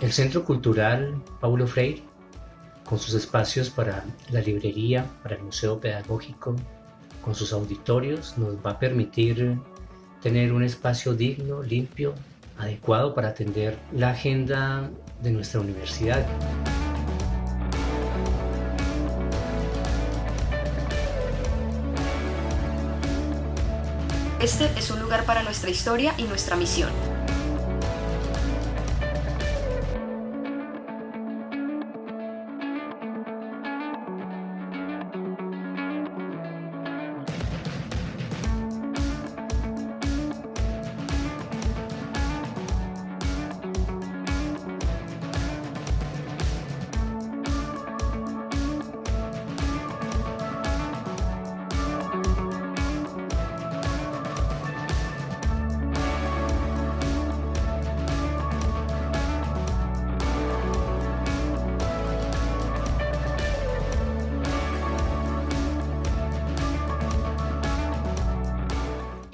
El Centro Cultural Paulo Freire, con sus espacios para la librería, para el museo pedagógico, con sus auditorios, nos va a permitir tener un espacio digno, limpio, adecuado para atender la agenda de nuestra universidad. Este es un lugar para nuestra historia y nuestra misión.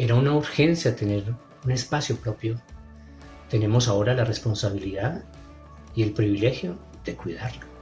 Era una urgencia tener un espacio propio. Tenemos ahora la responsabilidad y el privilegio de cuidarlo.